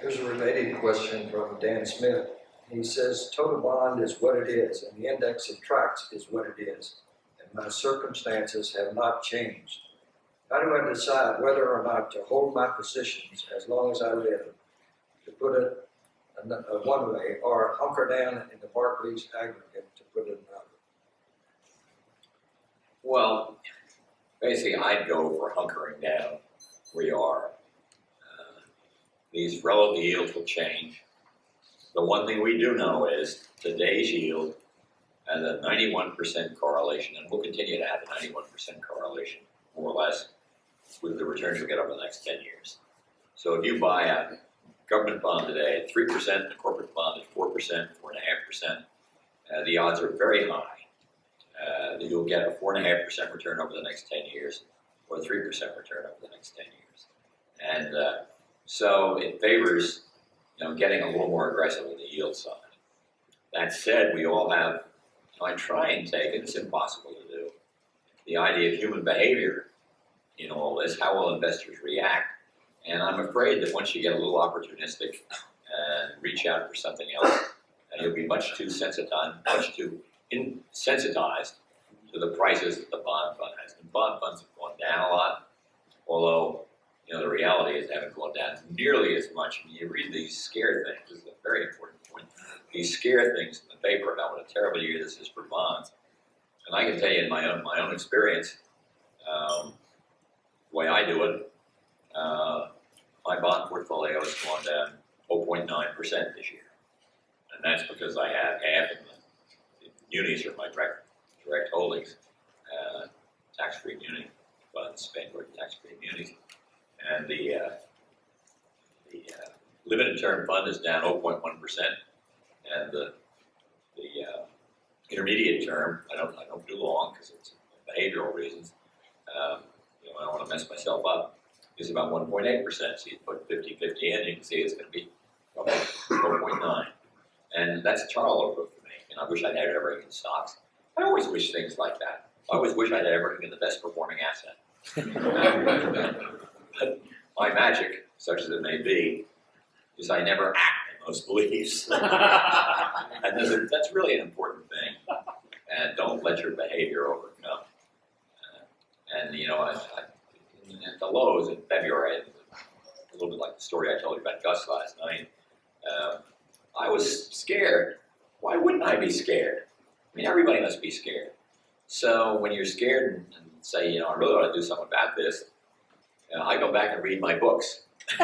Here's a related question from Dan Smith. He says, total bond is what it is, and the index of tracks is what it is, and my circumstances have not changed. How do I decide whether or not to hold my positions as long as I live, to put it one way, or hunker down in the Barclays aggregate, to put it another? Well, basically, I'd go for hunkering down you are. These relative yields will change. The one thing we do know is today's yield has a ninety-one percent correlation, and we'll continue to have a ninety-one percent correlation, more or less, with the returns you'll get over the next ten years. So if you buy a government bond today at three percent, a corporate bond at four percent, four and a half percent, uh, the odds are very high uh, that you'll get a four and a half percent return over the next ten years, or a three percent return over the next ten years. And uh, so it favors, you know, getting a little more aggressive on the yield side. That said, we all have, you know, I try and take, and it's impossible to do, the idea of human behavior in all this. How will investors react? And I'm afraid that once you get a little opportunistic and reach out for something else, you'll be much too sensitized, much too insensitized to the prices that the bond fund has. And bond funds have gone down a lot, although, you know, the reality is they haven't gone down nearly as much. And you read these scare things, this is a very important point. These scare things in the paper about what a terrible year this is for bonds. And I can tell you in my own, my own experience, um, the way I do it, uh, my bond portfolio has gone down 0.9% this year. And that's because I have half in the munis are my direct, direct holdings, uh, tax-free muni funds, Vanguard tax-free munis. And the, the, uh, limited term fund is down 0.1 percent, and the, the, uh, intermediate term, I don't, I don't do long, because it's behavioral reasons, um, you know, I don't wanna mess myself up, is about 1.8 percent, so you put 50-50 in, you can see it's gonna be 0.9. And that's a charlotte for me, and I wish I'd had everything in stocks. I always wish things like that. I always wish I'd had everything in the best performing asset. but my magic, such as it may be, is I never act in those beliefs. and that's, a- that's really an important thing. And don't let your behavior overcome. Uh, and you know, I, I, at the lows in February, a little bit like the story I told you about Gus last night. Um, I was scared. Why wouldn't I be scared? I mean, everybody must be scared. So when you're scared and, and say, you know, I really want to do something about this, you know, I go back and read my books.